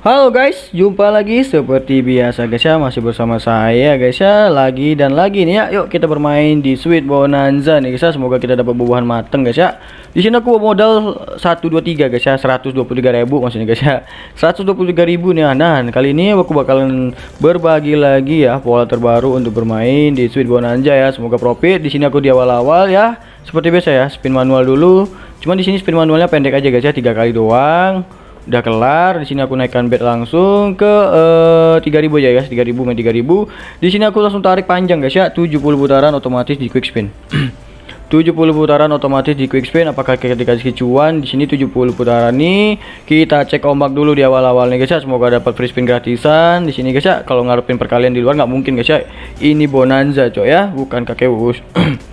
Halo guys, jumpa lagi seperti biasa guys ya masih bersama saya guys ya lagi dan lagi nih ya. Yuk kita bermain di Sweet Bonanza nih guys ya. Semoga kita dapat buah mateng guys ya. Di sini aku modal 123 guys ya, 123.000 maksudnya guys ya. 123.000 nih ya. Nah, kali ini aku bakalan berbagi lagi ya pola terbaru untuk bermain di Sweet Bonanza ya. Semoga profit. Di sini aku di awal-awal ya. Seperti biasa ya, spin manual dulu. Cuman di sini spin manualnya pendek aja guys ya, tiga kali doang udah kelar di sini aku naikkan bed langsung ke uh, eh, 3000 aja guys. 3000 main 3000 di sini aku langsung tarik panjang guys ya. 70 putaran otomatis di quick spin. 70 putaran otomatis di quick spin. Apakah kita dikasih cuan di sini 70 putaran nih kita cek ombak dulu di awal-awal nih guys ya. Semoga dapat free spin gratisan di sini guys ya. Kalau ngarepin perkalian di luar nggak mungkin guys ya. Ini bonanza coy ya. Bukan kakek us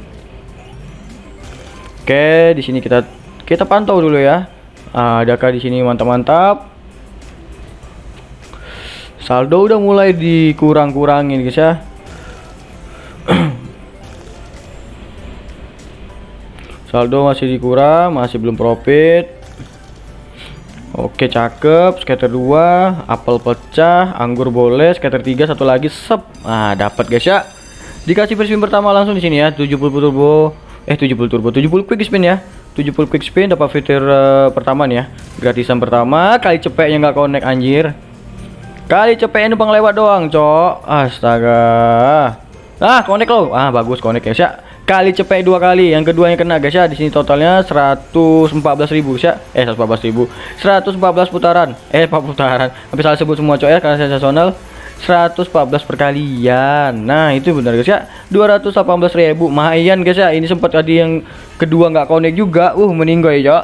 oke di sini kita kita pantau dulu ya Ah, adakah di sini mantap-mantap? Saldo udah mulai dikurang-kurangin guys ya. Saldo masih dikurang, masih belum profit. Oke, cakep. Scatter 2, apel pecah, anggur boleh, scatter 3, satu lagi sep. Ah, dapat guys ya. Dikasih free spin pertama langsung di sini ya, 70 turbo. Eh, 70 turbo, 70 quick spin ya. 70 quick spin dapat fitur uh, pertama nih ya. Gratisan pertama kali cepetnya nggak connect anjir. Kali cepetnya numpang lewat doang cok. Astaga. Ah connect lo ah bagus connect ya. Sih kali cepet dua kali yang keduanya kena guys ya. Di sini totalnya 114.000 ya. Eh 114.000 114 putaran. Eh 4 putaran. Habis salah sebut semua cok ya karena sensasional 114 perkalian. Nah itu benar guys ya. 218.000 lumayan guys ya. Ini sempat tadi yang kedua nggak connect juga. Uh meninggal ya cok.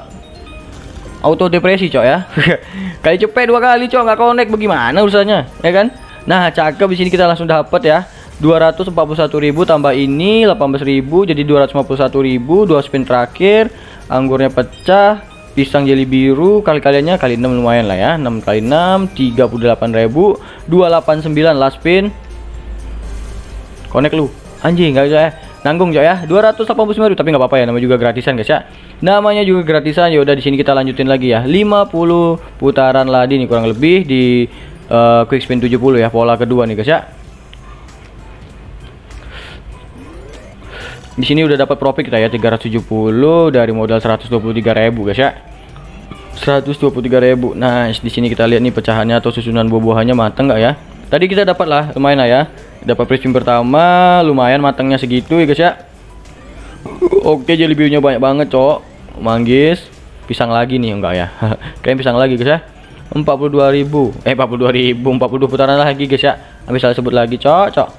Auto depresi cok ya. Kali cepet dua kali cok nggak connect. Bagaimana urusannya ya kan? Nah cakep. Di sini kita langsung dapat ya. 241.000 tambah ini 18.000 jadi 251.000 dua spin terakhir. Anggurnya pecah pisang jeli biru kali-kaliannya kali 6 lumayan lah ya. 6 kali 6 38.000 289 last spin connect lu. Anjing gak bisa ya. Nanggung coy ya. 289 tapi nggak apa-apa ya namanya juga gratisan guys ya. Namanya juga gratisan ya udah di sini kita lanjutin lagi ya. 50 putaran lagi nih kurang lebih di uh, quick spin 70 ya pola kedua nih guys ya Di sini udah dapat profit kita ya 370 dari modal 123.000 guys ya. 123.000. Nah, di sini kita lihat nih pecahannya atau susunan buah-buahannya mateng nggak ya? Tadi kita dapat lah, lumayan lah ya. Dapat prism pertama, lumayan matangnya segitu ya guys ya. Oke, jelly biunya banyak banget, Cok. Manggis, pisang lagi nih enggak ya? Kayak pisang lagi guys ya. 42.000. Eh 42.000, 42 putaran lagi guys ya. Habis salah sebut lagi, Cok, Cok.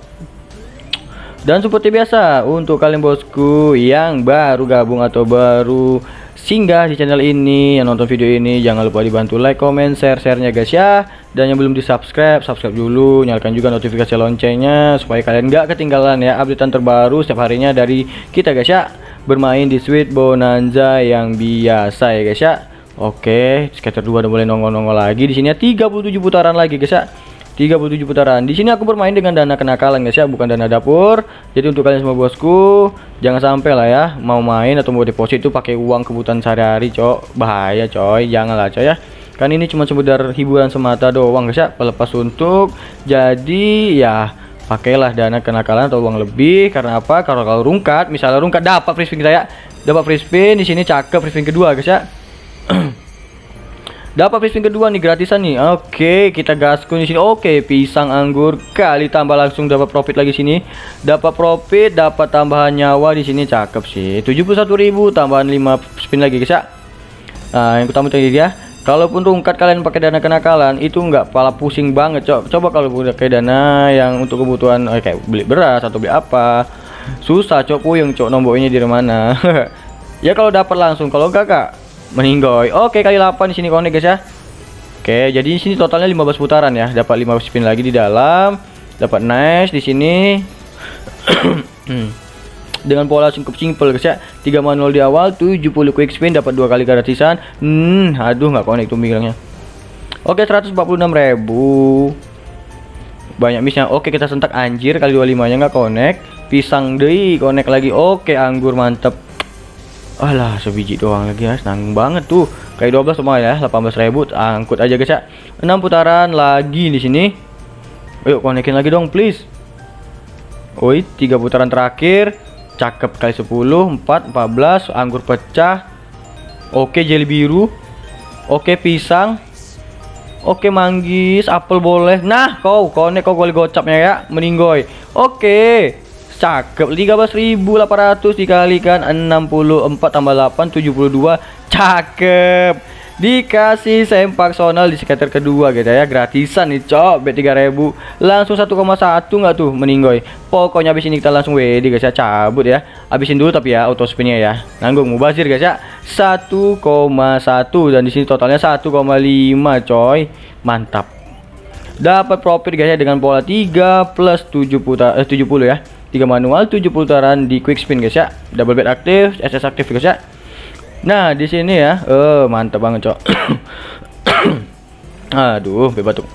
Dan seperti biasa untuk kalian bosku yang baru gabung atau baru singgah di channel ini yang nonton video ini jangan lupa dibantu like, comment, share, sharenya guys ya. Dan yang belum di subscribe, subscribe dulu, nyalakan juga notifikasi loncengnya supaya kalian gak ketinggalan ya updatean terbaru setiap harinya dari kita guys ya. Bermain di Sweet Bonanza yang biasa ya guys ya. Oke, scatter 2 udah boleh nongol-nongol lagi di sini ya 37 putaran lagi guys ya. 37 putaran. Di sini aku bermain dengan dana kenakalan guys ya, bukan dana dapur. Jadi untuk kalian semua bosku, jangan sampai lah ya mau main atau mau deposit itu pakai uang kebutuhan sehari-hari, cok. Bahaya, coy. Janganlah, coy ya. Kan ini cuma sekedar hiburan semata doang guys ya, pelepas untuk. Jadi ya pakailah dana kenakalan atau uang lebih karena apa? Kalau kalau rungkat, misalnya rungkat dapat free spin saya, dapat free spin di sini cakep free spin kedua guys ya. Dapat pisang kedua nih gratisan nih. Oke, kita gaskun di sini. Oke, pisang anggur kali tambah langsung dapat profit lagi sini. Dapat profit, dapat tambahan nyawa di sini cakep sih. 71.000 tambahan 5 spin lagi guys ya. Nah, yang utama tadi ya. Kalaupun rungkat kalian pakai dana kenakalan itu enggak pala pusing banget, Cok. Coba kalau pakai dana yang untuk kebutuhan eh, kayak beli beras atau beli apa. Susah, Cok, puyeng, Cok, nombornya di mana. ya kalau dapat langsung, kalau enggak, Kak, meninggoy. Oke kali 8 di sini konek guys ya. Oke jadi di sini totalnya 15 putaran ya. Dapat 5 spin lagi di dalam. Dapat nice di sini. Dengan pola cukup simple guys ya. 3 manual di awal 70 quick spin dapat dua kali gratisan. Hmm aduh nggak konek tuh bilangnya oke 146.000 banyak missnya. Oke kita sentak. Anjir kali 25 nya nggak connect pisang deh connect lagi. Oke anggur mantep alah sebiji doang lagi ya nanggung banget tuh Kali 12 semua ya, 18.000 angkut aja guys ya. 6 putaran lagi di sini. Ayo konekin lagi dong please. Oi, 3 putaran terakhir. Cakep kali 10, 4, 14, anggur pecah. Oke, jelly biru. Oke, pisang. Oke, manggis, apel boleh. Nah, kau konek kau gol gocapnya ya, meninggoy. Oke. Cakep. 13.800 dikalikan 64 tambah 8 72 Cakep. Dikasih sempak sonal di skater kedua gitu ya. Gratisan nih cok. Bet 3000 Langsung 1,1 nggak tuh meninggoy. Pokoknya abis ini kita langsung WD guys ya. Cabut ya. Abisin dulu tapi ya auto spinnya ya. Nanggung mubazir guys ya. 1,1 Dan di sini totalnya 1,5 coy. Mantap. Dapat profit guys ya dengan pola 3 plus 7 putar, eh, 70 ya 3 manual 7 putaran di quick spin guys ya. Double bet aktif SS aktif guys ya. Nah di sini ya eh mantap banget cok. Aduh bebas tuh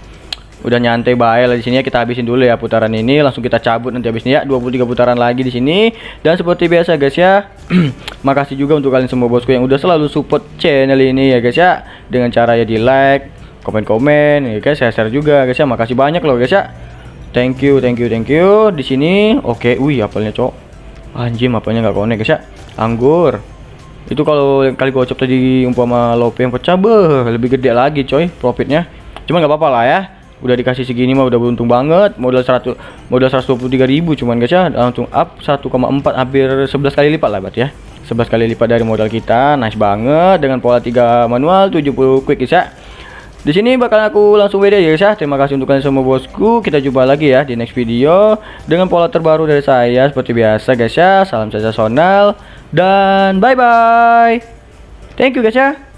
udah nyantai baik lah di sini ya kita habisin dulu ya putaran ini. Langsung kita cabut nanti habisnya ya 23 putaran lagi di sini. Dan seperti biasa guys ya makasih juga untuk kalian semua bosku yang udah selalu support channel ini ya guys ya. Dengan cara ya di like komen-komen ya guys share, share juga guys ya. Makasih banyak loh guys ya Thank you, thank you, thank you. Di sini, oke, okay. wih, apelnya cok. Anjing, apelnya nggak konek guys ya. Anggur. Itu kalau kali gocap tadi umpama lope yang pecah, beh, lebih gede lagi coy profitnya. Cuma nggak apa-apa lah ya. Udah dikasih segini mah udah beruntung banget. Modal 100 modal 123.000 cuman guys ya, langsung up 1,4 hampir 11 kali lipat lah berarti ya. 11 kali lipat dari modal kita. Nice banget dengan pola 3 manual 70 quick guys ya. Di sini bakal aku langsung WD ya guys ya. Terima kasih untuk kalian semua bosku. Kita jumpa lagi ya di next video dengan pola terbaru dari saya seperti biasa guys ya. Salam sensasional dan bye bye. Thank you guys ya.